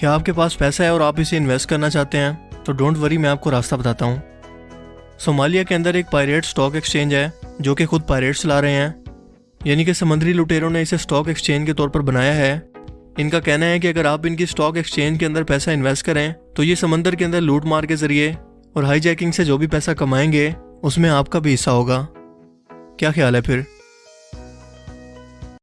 کیا آپ کے پاس پیسہ ہے اور آپ اسے انویسٹ کرنا چاہتے ہیں، تو ڈونٹ وری میں آپ کو راستہ بتاتا ہوں۔ صومالیہ کے اندر ایک پائریٹ سٹاک ایکسچینج ہے، جو کہ خود پائریٹس لا رہے ہیں۔ یعنی کہ سمندری لٹیروں نے اسے سٹاک ایکسچینج کے طور پر بنایا ہے۔ ان کا کہنا ہے کہ اگر آپ ان کی سٹاک ایکسچینج کے اندر پیسہ انویسٹ کریں، تو یہ سمندر کے اندر لوٹ مار کے ذریعے اور ہائی جیکنگ سے جو بھی پیسہ کمائیں گے، اس میں آپ کا بھی حصہ ہوگا۔ کیا خیال ہے پھر؟